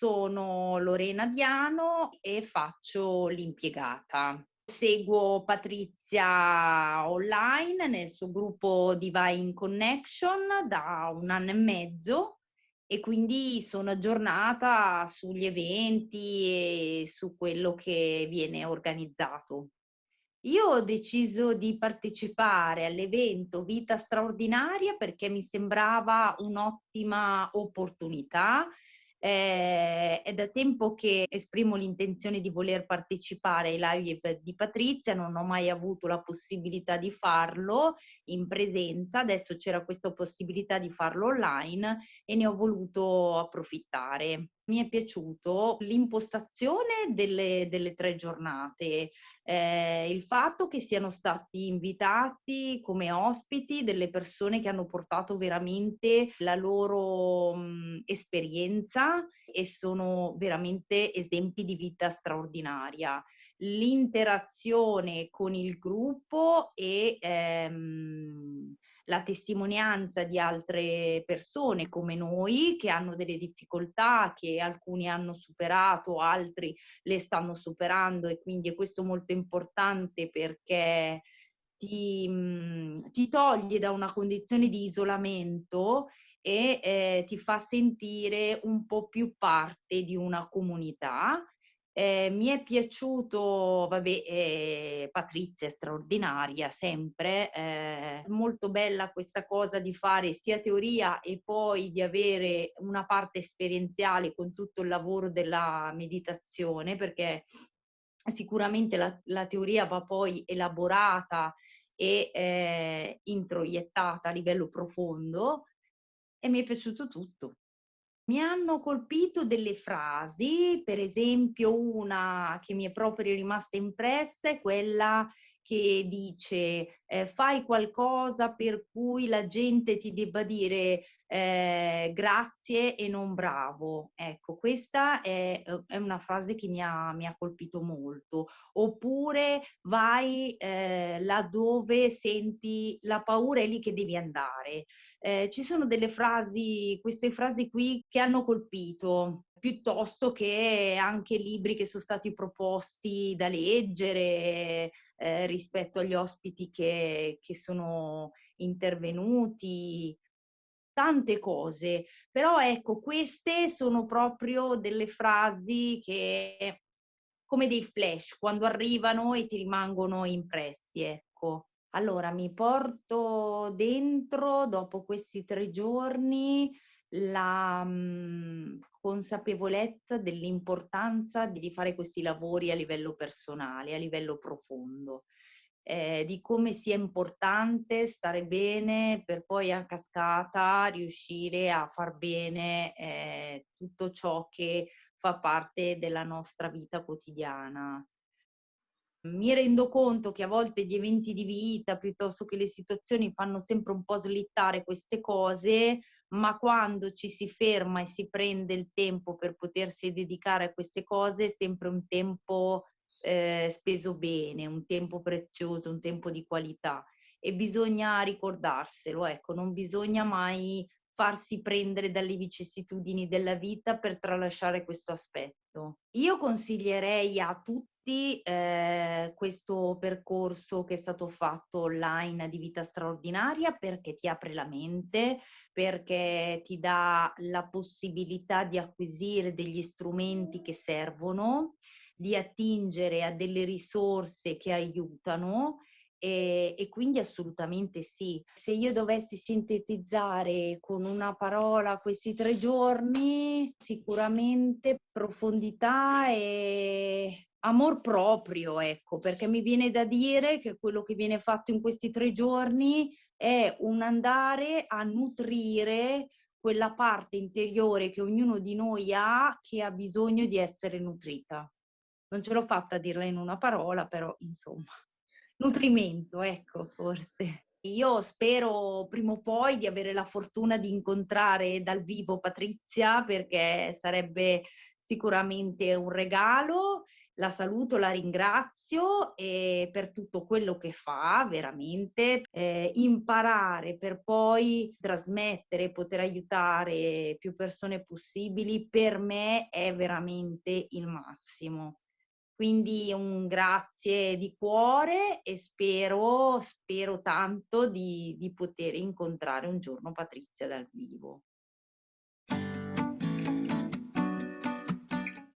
sono Lorena Diano e faccio l'impiegata. Seguo Patrizia online nel suo gruppo Divine Connection da un anno e mezzo e quindi sono aggiornata sugli eventi e su quello che viene organizzato. Io ho deciso di partecipare all'evento Vita straordinaria perché mi sembrava un'ottima opportunità eh, è da tempo che esprimo l'intenzione di voler partecipare ai live di Patrizia, non ho mai avuto la possibilità di farlo in presenza, adesso c'era questa possibilità di farlo online e ne ho voluto approfittare mi è piaciuto l'impostazione delle, delle tre giornate, eh, il fatto che siano stati invitati come ospiti delle persone che hanno portato veramente la loro mh, esperienza e sono veramente esempi di vita straordinaria. L'interazione con il gruppo e ehm, la testimonianza di altre persone come noi che hanno delle difficoltà, che alcuni hanno superato, altri le stanno superando e quindi è questo molto importante perché ti, mhmm, ti toglie da una condizione di isolamento e eh, ti fa sentire un po' più parte di una comunità eh, mi è piaciuto, vabbè, eh, Patrizia è straordinaria sempre, eh, molto bella questa cosa di fare sia teoria e poi di avere una parte esperienziale con tutto il lavoro della meditazione, perché sicuramente la, la teoria va poi elaborata e eh, introiettata a livello profondo e mi è piaciuto tutto. Mi hanno colpito delle frasi, per esempio una che mi è proprio rimasta impressa è quella che dice eh, fai qualcosa per cui la gente ti debba dire eh, grazie e non bravo. Ecco, questa è, è una frase che mi ha, mi ha, colpito molto. Oppure vai eh, laddove senti la paura, è lì che devi andare. Eh, ci sono delle frasi, queste frasi qui che hanno colpito piuttosto che anche libri che sono stati proposti da leggere eh, rispetto agli ospiti che, che sono intervenuti, tante cose, però ecco, queste sono proprio delle frasi che come dei flash, quando arrivano e ti rimangono impressi, ecco. Allora, mi porto dentro, dopo questi tre giorni, la mh, mhmm, consapevolezza dell'importanza di fare questi lavori a livello personale, a livello profondo, eh, di come sia importante stare bene per poi a cascata riuscire a far bene eh, tutto ciò che fa parte della nostra vita quotidiana. Mi rendo conto che a volte gli eventi di vita piuttosto che le situazioni fanno sempre un po' slittare queste cose, ma quando ci si ferma e si prende il tempo per potersi dedicare a queste cose è sempre un tempo eh, speso bene, un tempo prezioso, un tempo di qualità. E bisogna ricordarselo, ecco, non bisogna mai farsi prendere dalle vicissitudini della vita per tralasciare questo aspetto. Io consiglierei a tutti eh, questo percorso che è stato fatto online di vita straordinaria perché ti apre la mente, perché ti dà la possibilità di acquisire degli strumenti che servono, di attingere a delle risorse che aiutano e, e, quindi assolutamente sì. Se io dovessi sintetizzare con una parola questi tre giorni, sicuramente profondità e amor proprio, ecco, perché mi viene da dire che quello che viene fatto in questi tre giorni è un andare a nutrire quella parte interiore che ognuno di noi ha che ha bisogno di essere nutrita. Non ce l'ho fatta a dirla in una parola, però insomma nutrimento, ecco, forse. Io spero prima o poi di avere la fortuna di incontrare dal vivo Patrizia perché sarebbe sicuramente un regalo. la saluto, la ringrazio e per tutto quello che fa, veramente, eh, imparare per poi trasmettere, e poter aiutare più persone possibili, per me è veramente il massimo. Quindi un grazie di cuore e spero, spero tanto di, di poter incontrare un giorno Patrizia dal vivo.